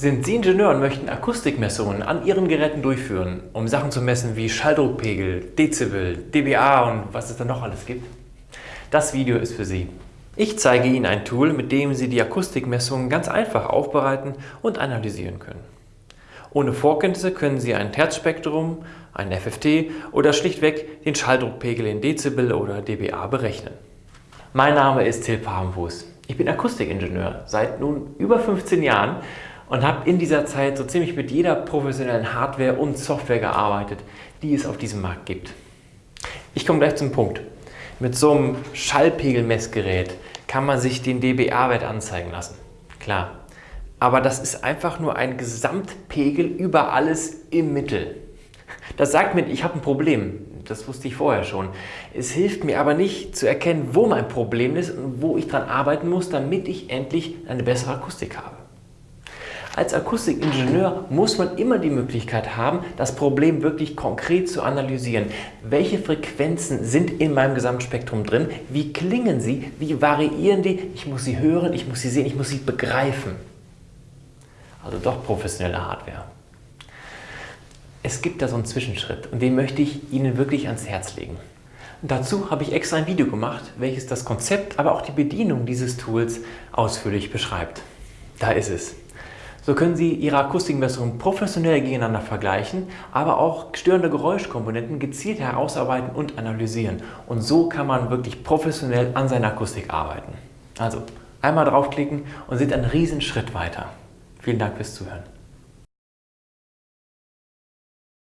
Sind Sie Ingenieur und möchten Akustikmessungen an Ihren Geräten durchführen, um Sachen zu messen wie Schalldruckpegel, Dezibel, dBA und was es da noch alles gibt? Das Video ist für Sie. Ich zeige Ihnen ein Tool, mit dem Sie die Akustikmessungen ganz einfach aufbereiten und analysieren können. Ohne Vorkenntnisse können Sie ein Terzspektrum, ein FFT oder schlichtweg den Schalldruckpegel in Dezibel oder dBA berechnen. Mein Name ist Till Papenfuß. Ich bin Akustikingenieur seit nun über 15 Jahren und habe in dieser Zeit so ziemlich mit jeder professionellen Hardware und Software gearbeitet, die es auf diesem Markt gibt. Ich komme gleich zum Punkt. Mit so einem Schallpegelmessgerät kann man sich den dBA-Wert anzeigen lassen. Klar. Aber das ist einfach nur ein Gesamtpegel über alles im Mittel. Das sagt mir, ich habe ein Problem. Das wusste ich vorher schon. Es hilft mir aber nicht zu erkennen, wo mein Problem ist und wo ich dran arbeiten muss, damit ich endlich eine bessere Akustik habe. Als Akustikingenieur muss man immer die Möglichkeit haben, das Problem wirklich konkret zu analysieren. Welche Frequenzen sind in meinem Gesamtspektrum drin? Wie klingen sie? Wie variieren die? Ich muss sie hören, ich muss sie sehen, ich muss sie begreifen. Also doch professionelle Hardware. Es gibt da so einen Zwischenschritt und den möchte ich Ihnen wirklich ans Herz legen. Dazu habe ich extra ein Video gemacht, welches das Konzept, aber auch die Bedienung dieses Tools ausführlich beschreibt. Da ist es. So können Sie Ihre Akustikmessungen professionell gegeneinander vergleichen, aber auch störende Geräuschkomponenten gezielt herausarbeiten und analysieren. Und so kann man wirklich professionell an seiner Akustik arbeiten. Also einmal draufklicken und sind einen riesen Schritt weiter. Vielen Dank fürs Zuhören.